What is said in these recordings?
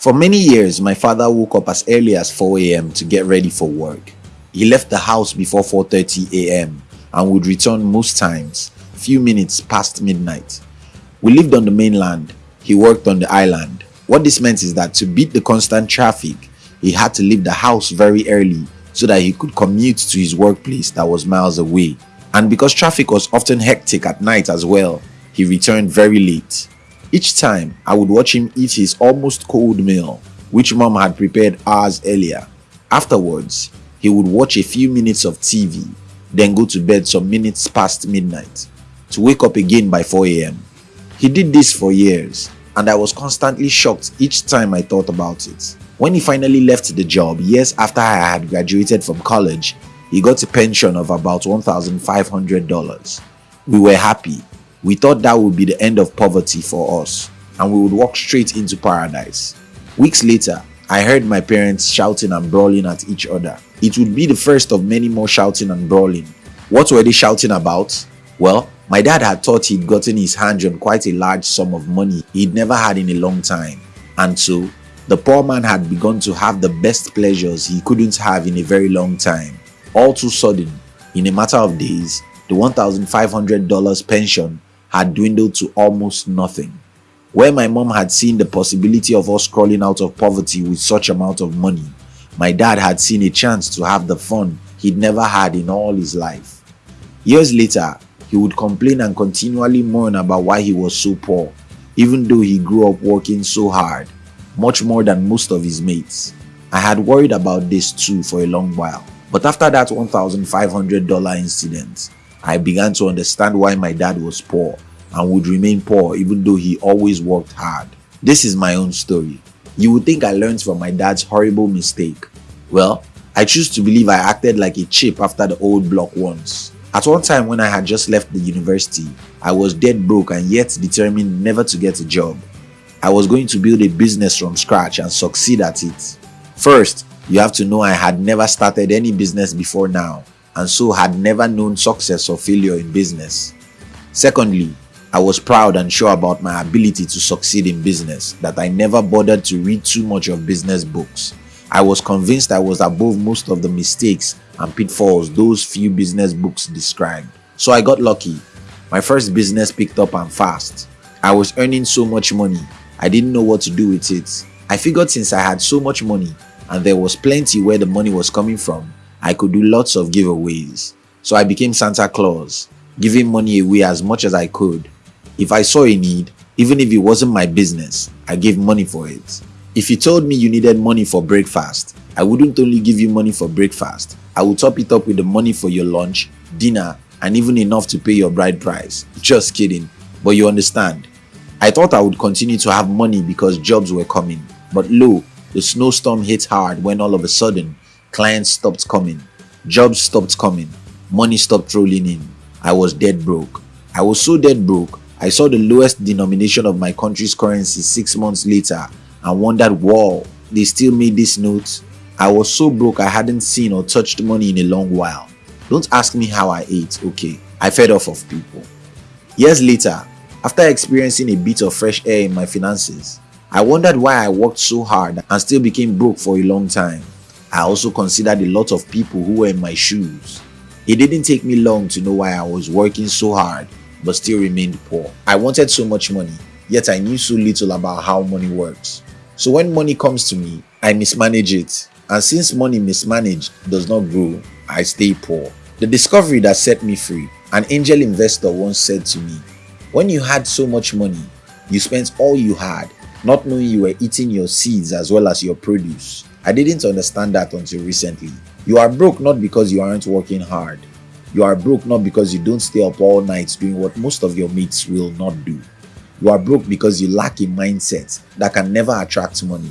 For many years, my father woke up as early as 4 a.m. to get ready for work. He left the house before 4.30 a.m. and would return most times, a few minutes past midnight. We lived on the mainland. He worked on the island. What this meant is that to beat the constant traffic, he had to leave the house very early so that he could commute to his workplace that was miles away. And because traffic was often hectic at night as well, he returned very late. Each time, I would watch him eat his almost cold meal, which mom had prepared hours earlier. Afterwards, he would watch a few minutes of TV, then go to bed some minutes past midnight, to wake up again by 4 am. He did this for years, and I was constantly shocked each time I thought about it. When he finally left the job years after I had graduated from college, he got a pension of about $1,500. We were happy. We thought that would be the end of poverty for us and we would walk straight into paradise. Weeks later, I heard my parents shouting and brawling at each other. It would be the first of many more shouting and brawling. What were they shouting about? Well, my dad had thought he'd gotten his hands on quite a large sum of money he'd never had in a long time, and so the poor man had begun to have the best pleasures he couldn't have in a very long time. All too sudden, in a matter of days, the $1,500 pension had dwindled to almost nothing. Where my mom had seen the possibility of us crawling out of poverty with such amount of money, my dad had seen a chance to have the fun he'd never had in all his life. Years later, he would complain and continually mourn about why he was so poor, even though he grew up working so hard, much more than most of his mates. I had worried about this too for a long while. But after that $1,500 incident, I began to understand why my dad was poor and would remain poor even though he always worked hard. This is my own story. You would think I learned from my dad's horrible mistake. Well, I choose to believe I acted like a chip after the old block once. At one time when I had just left the university, I was dead broke and yet determined never to get a job. I was going to build a business from scratch and succeed at it. First, you have to know I had never started any business before now and so had never known success or failure in business. Secondly, I was proud and sure about my ability to succeed in business that I never bothered to read too much of business books. I was convinced I was above most of the mistakes and pitfalls those few business books described. So I got lucky. My first business picked up and fast. I was earning so much money, I didn't know what to do with it. I figured since I had so much money and there was plenty where the money was coming from, I could do lots of giveaways. So I became Santa Claus, giving money away as much as I could. If I saw a need, even if it wasn't my business, I gave money for it. If you told me you needed money for breakfast, I wouldn't only give you money for breakfast, I would top it up with the money for your lunch, dinner, and even enough to pay your bride price. Just kidding. But you understand. I thought I would continue to have money because jobs were coming. But lo, the snowstorm hit hard when all of a sudden, clients stopped coming, jobs stopped coming, money stopped rolling in. I was dead broke. I was so dead broke, I saw the lowest denomination of my country's currency six months later and wondered, wow, they still made this note? I was so broke I hadn't seen or touched money in a long while. Don't ask me how I ate, okay? I fed off of people. Years later, after experiencing a bit of fresh air in my finances, I wondered why I worked so hard and still became broke for a long time. I also considered a lot of people who were in my shoes. It didn't take me long to know why I was working so hard but still remained poor. I wanted so much money, yet I knew so little about how money works. So when money comes to me, I mismanage it. And since money mismanaged does not grow, I stay poor. The discovery that set me free, an angel investor once said to me, when you had so much money, you spent all you had, not knowing you were eating your seeds as well as your produce. I didn't understand that until recently. You are broke not because you aren't working hard. You are broke not because you don't stay up all night doing what most of your mates will not do. You are broke because you lack a mindset that can never attract money.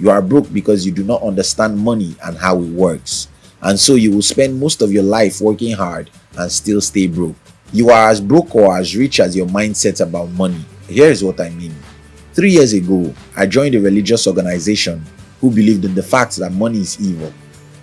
You are broke because you do not understand money and how it works. And so you will spend most of your life working hard and still stay broke. You are as broke or as rich as your mindset about money. Here is what I mean. Three years ago, I joined a religious organization who believed in the fact that money is evil.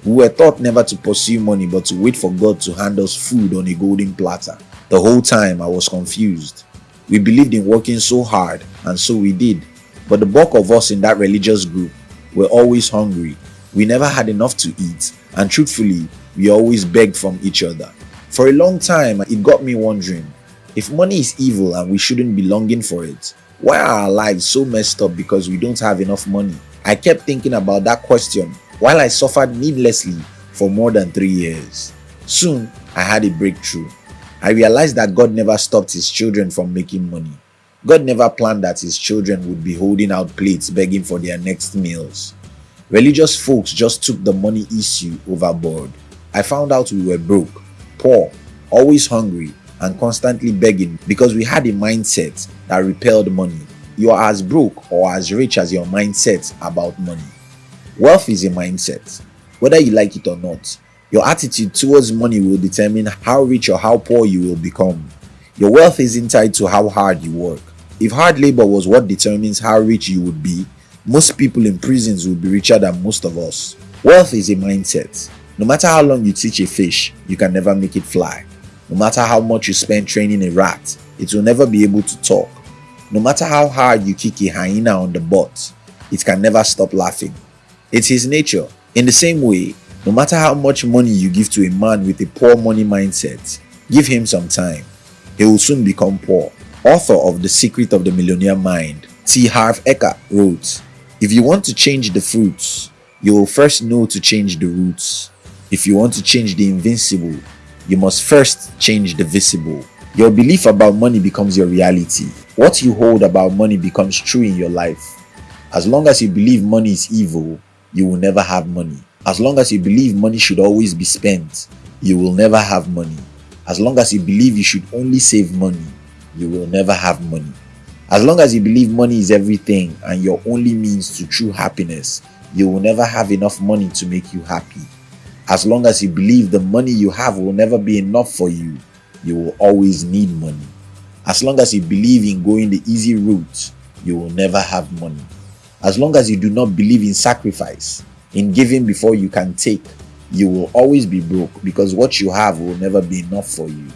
We were taught never to pursue money but to wait for God to hand us food on a golden platter. The whole time I was confused. We believed in working so hard and so we did. but the bulk of us in that religious group were always hungry. We never had enough to eat, and truthfully, we always begged from each other. For a long time, it got me wondering if money is evil and we shouldn't be longing for it, why are our lives so messed up because we don't have enough money? I kept thinking about that question while I suffered needlessly for more than three years. Soon, I had a breakthrough. I realized that God never stopped his children from making money. God never planned that his children would be holding out plates begging for their next meals. Religious folks just took the money issue overboard. I found out we were broke, poor, always hungry, and constantly begging because we had a mindset that repelled money. You are as broke or as rich as your mindset about money. Wealth is a mindset, whether you like it or not. Your attitude towards money will determine how rich or how poor you will become. Your wealth isn't tied to how hard you work. If hard labor was what determines how rich you would be, most people in prisons would be richer than most of us. Wealth is a mindset. No matter how long you teach a fish, you can never make it fly. No matter how much you spend training a rat, it will never be able to talk. No matter how hard you kick a hyena on the butt, it can never stop laughing. It's his nature. In the same way, no matter how much money you give to a man with a poor money mindset, give him some time. He will soon become poor author of The Secret of the Millionaire Mind, T. Harv Eker, wrote, If you want to change the fruits, you will first know to change the roots. If you want to change the invincible, you must first change the visible. Your belief about money becomes your reality. What you hold about money becomes true in your life. As long as you believe money is evil, you will never have money. As long as you believe money should always be spent, you will never have money. As long as you believe you should only save money, you will never have money. As long as you believe money is everything and your only means to true happiness, you will never have enough money to make you happy. As long as you believe the money you have will never be enough for you, you will always need money. As long as you believe in going the easy route, you will never have money. As long as you do not believe in sacrifice, in giving before you can take, you will always be broke because what you have will never be enough for you.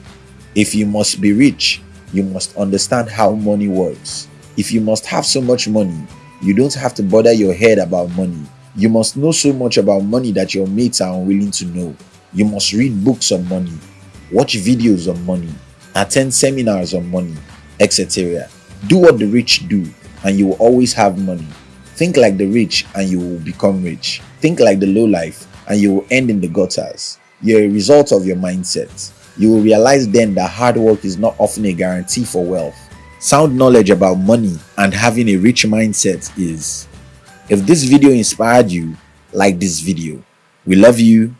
If you must be rich, you must understand how money works. If you must have so much money, you don't have to bother your head about money. You must know so much about money that your mates are unwilling to know. You must read books on money, watch videos on money, attend seminars on money, etc. Do what the rich do, and you will always have money. Think like the rich, and you will become rich. Think like the low life, and you will end in the gutters. You're a result of your mindset you will realize then that hard work is not often a guarantee for wealth. Sound knowledge about money and having a rich mindset is. If this video inspired you, like this video. We love you